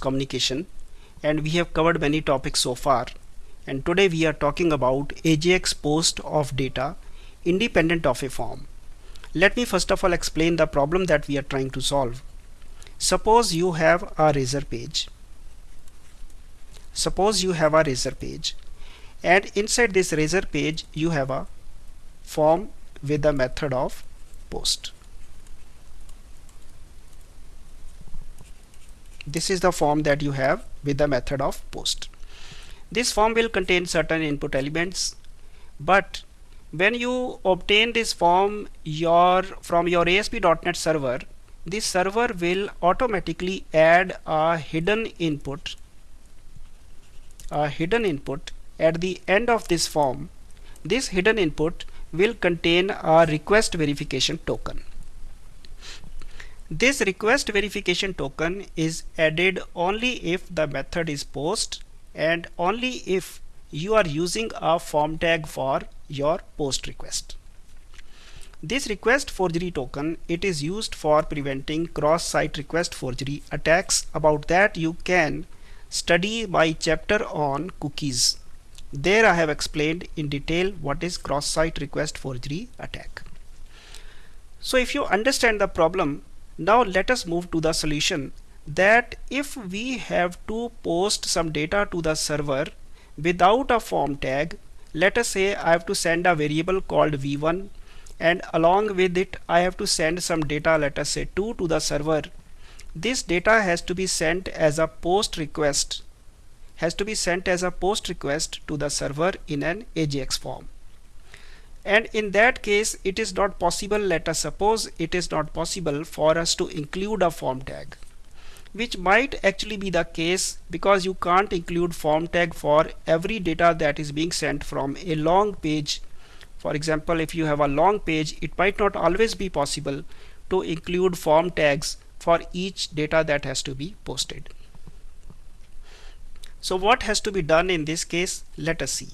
communication and we have covered many topics so far and today we are talking about AJAX post of data independent of a form. Let me first of all explain the problem that we are trying to solve. Suppose you have a razor page. Suppose you have a razor page and inside this razor page you have a form with the method of post. This is the form that you have with the method of post. This form will contain certain input elements but when you obtain this form your from your ASP.NET server this server will automatically add a hidden input a hidden input at the end of this form. This hidden input will contain a request verification token this request verification token is added only if the method is post and only if you are using a form tag for your post request. This request forgery token it is used for preventing cross-site request forgery attacks about that you can study my chapter on cookies. There I have explained in detail what is cross-site request forgery attack. So if you understand the problem now let us move to the solution that if we have to post some data to the server without a form tag let us say I have to send a variable called v1 and along with it I have to send some data let us say 2 to the server. This data has to be sent as a post request has to be sent as a post request to the server in an AJAX form and in that case it is not possible let us suppose it is not possible for us to include a form tag which might actually be the case because you can't include form tag for every data that is being sent from a long page. For example if you have a long page it might not always be possible to include form tags for each data that has to be posted. So what has to be done in this case? Let us see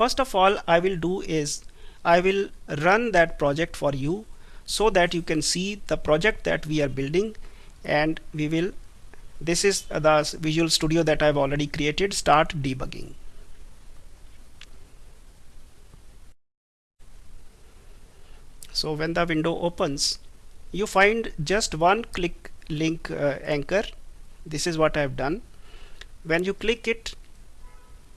first of all I will do is I will run that project for you so that you can see the project that we are building and we will this is the Visual Studio that I've already created start debugging. So when the window opens you find just one click link uh, anchor. This is what I've done. When you click it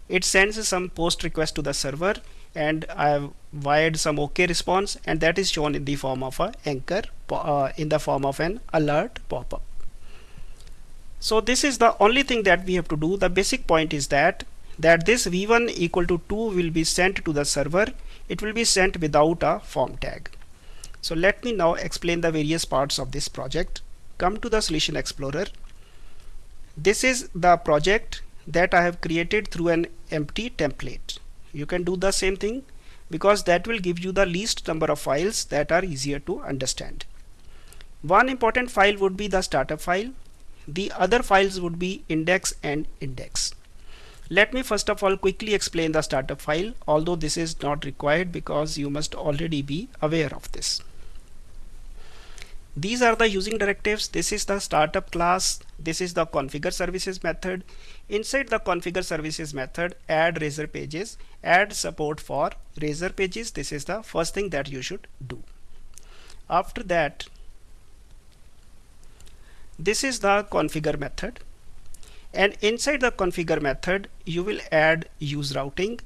it sends some post request to the server and I have wired some OK response and that is shown in the form of a anchor uh, in the form of an alert pop-up. So this is the only thing that we have to do. The basic point is that that this v1 equal to 2 will be sent to the server. It will be sent without a form tag. So let me now explain the various parts of this project. Come to the solution explorer. This is the project that I have created through an empty template. You can do the same thing because that will give you the least number of files that are easier to understand. One important file would be the startup file. The other files would be index and index. Let me first of all quickly explain the startup file although this is not required because you must already be aware of this. These are the using directives. This is the startup class. This is the configure services method. Inside the configure services method, add razor pages, add support for razor pages. This is the first thing that you should do. After that, this is the configure method. And inside the configure method, you will add use routing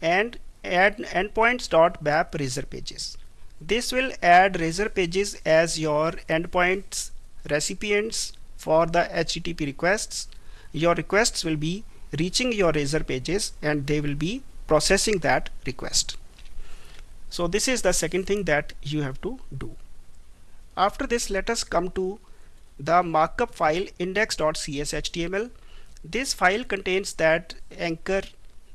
and add endpoints.map razor pages. This will add razor pages as your endpoints recipients for the HTTP requests. Your requests will be reaching your razor pages and they will be processing that request. So this is the second thing that you have to do. After this let us come to the markup file index.cshtml. This file contains that anchor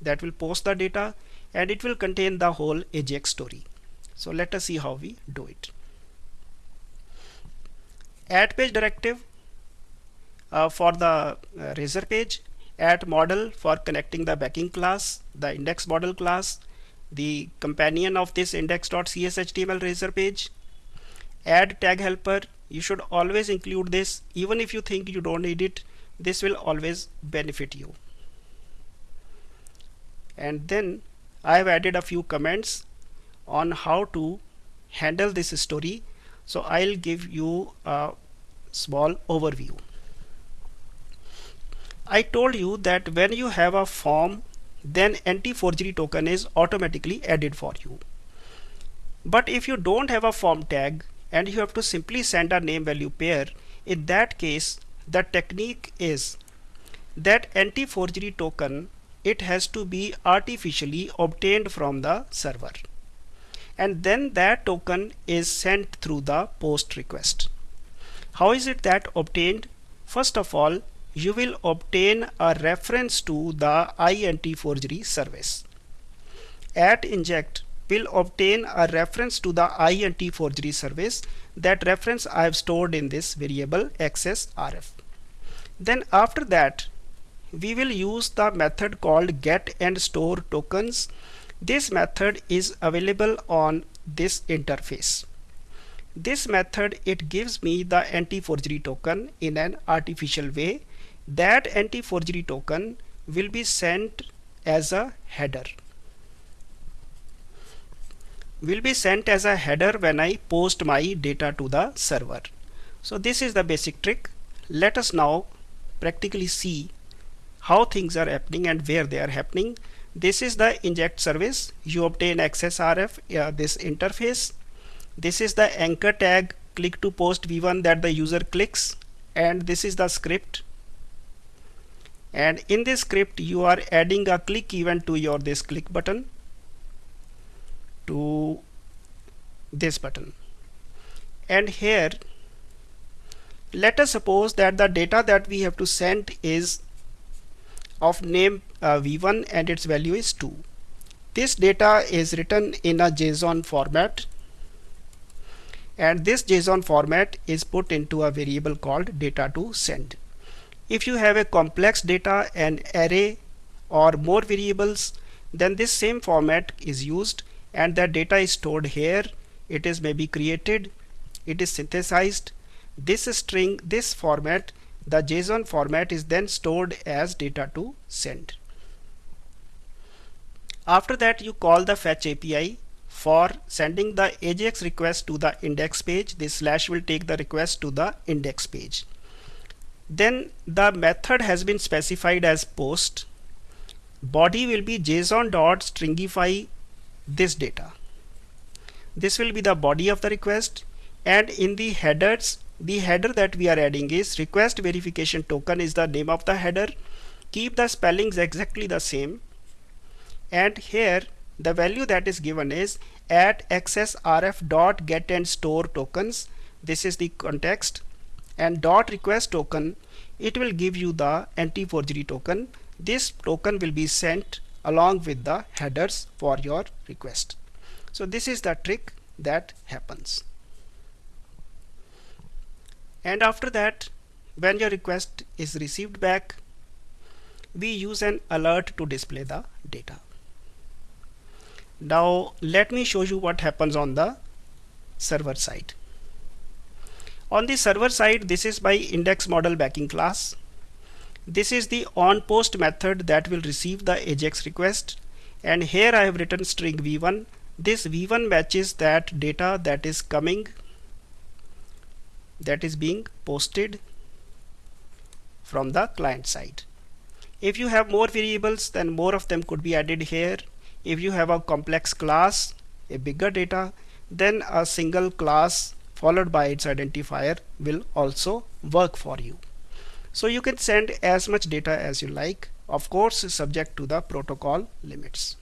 that will post the data and it will contain the whole AJAX story. So let us see how we do it. Add page directive uh, for the uh, razor page, add model for connecting the backing class, the index model class, the companion of this index.cshtml razor page, add tag helper. You should always include this even if you think you don't need it this will always benefit you and then I have added a few comments on how to handle this story. So I'll give you a small overview. I told you that when you have a form then anti-forgery token is automatically added for you. But if you don't have a form tag and you have to simply send a name value pair in that case the technique is that anti-forgery token it has to be artificially obtained from the server and then that token is sent through the post request how is it that obtained first of all you will obtain a reference to the INT forgery service at inject will obtain a reference to the IAntiforgery service. That reference I have stored in this variable access rf. Then after that we will use the method called get and store tokens. This method is available on this interface. This method it gives me the anti-forgery token in an artificial way. That anti-forgery token will be sent as a header will be sent as a header when I post my data to the server. So this is the basic trick. Let us now practically see how things are happening and where they are happening. This is the inject service. You obtain access RF, uh, this interface. This is the anchor tag. Click to post v1 that the user clicks. And this is the script. And in this script you are adding a click event to your this click button. To this button. And here let us suppose that the data that we have to send is of name uh, v1 and its value is 2 this data is written in a JSON format and this JSON format is put into a variable called data to send. If you have a complex data an array or more variables then this same format is used and that data is stored here. It is maybe created it is synthesized. This string this format the JSON format is then stored as data to send after that you call the fetch API for sending the AJAX request to the index page. This slash will take the request to the index page. Then the method has been specified as post. Body will be json dot stringify this data. This will be the body of the request. And in the headers the header that we are adding is request verification token is the name of the header. Keep the spellings exactly the same and here the value that is given is at access rf dot get and store tokens this is the context and dot request token it will give you the anti forgery token this token will be sent along with the headers for your request. So this is the trick that happens. And after that when your request is received back we use an alert to display the data. Now let me show you what happens on the server side. On the server side this is my index model backing class. This is the onPost method that will receive the AJAX request. And here I have written string v1 this v1 matches that data that is coming that is being posted from the client side. If you have more variables then more of them could be added here if you have a complex class a bigger data then a single class followed by its identifier will also work for you. So you can send as much data as you like. Of course subject to the protocol limits.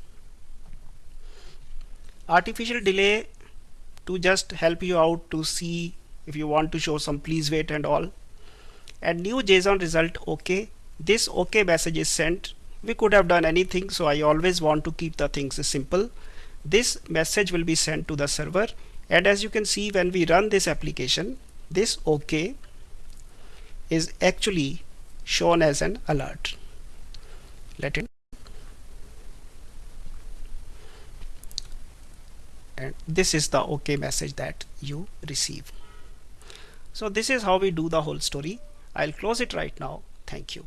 Artificial delay to just help you out to see if you want to show some please wait and all. And new JSON result OK this OK message is sent we could have done anything so I always want to keep the things simple this message will be sent to the server and as you can see when we run this application this OK is actually shown as an alert. Let it and this is the OK message that you receive. So this is how we do the whole story. I'll close it right now. Thank you.